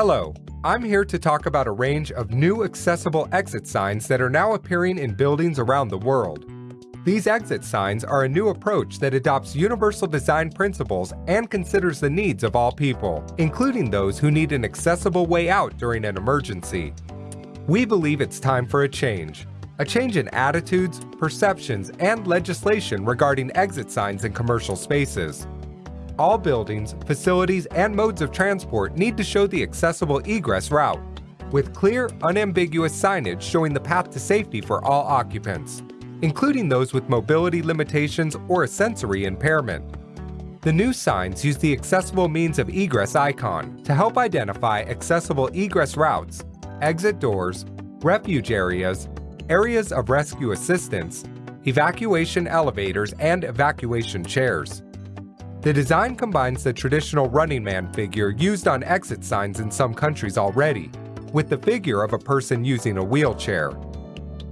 Hello, I'm here to talk about a range of new accessible exit signs that are now appearing in buildings around the world. These exit signs are a new approach that adopts universal design principles and considers the needs of all people, including those who need an accessible way out during an emergency. We believe it's time for a change. A change in attitudes, perceptions, and legislation regarding exit signs in commercial spaces all buildings, facilities, and modes of transport need to show the accessible egress route, with clear, unambiguous signage showing the path to safety for all occupants, including those with mobility limitations or a sensory impairment. The new signs use the accessible means of egress icon to help identify accessible egress routes, exit doors, refuge areas, areas of rescue assistance, evacuation elevators, and evacuation chairs. The design combines the traditional running man figure used on exit signs in some countries already, with the figure of a person using a wheelchair.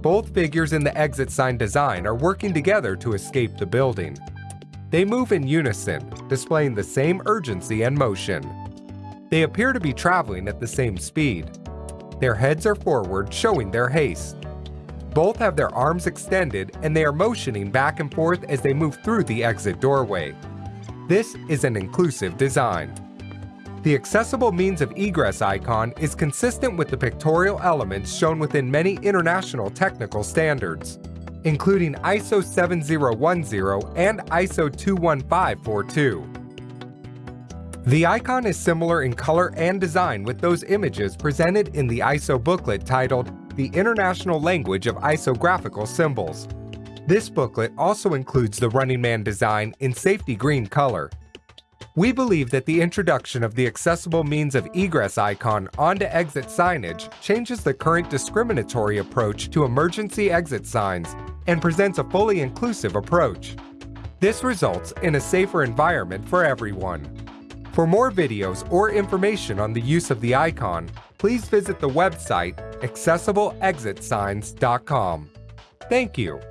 Both figures in the exit sign design are working together to escape the building. They move in unison, displaying the same urgency and motion. They appear to be traveling at the same speed. Their heads are forward, showing their haste. Both have their arms extended and they are motioning back and forth as they move through the exit doorway. This is an inclusive design. The accessible means of egress icon is consistent with the pictorial elements shown within many international technical standards, including ISO 7010 and ISO 21542. The icon is similar in color and design with those images presented in the ISO booklet titled The International Language of ISO Graphical Symbols, this booklet also includes the Running Man design in safety green color. We believe that the introduction of the accessible means of egress icon onto exit signage changes the current discriminatory approach to emergency exit signs and presents a fully inclusive approach. This results in a safer environment for everyone. For more videos or information on the use of the icon, please visit the website accessibleexitsigns.com. Thank you.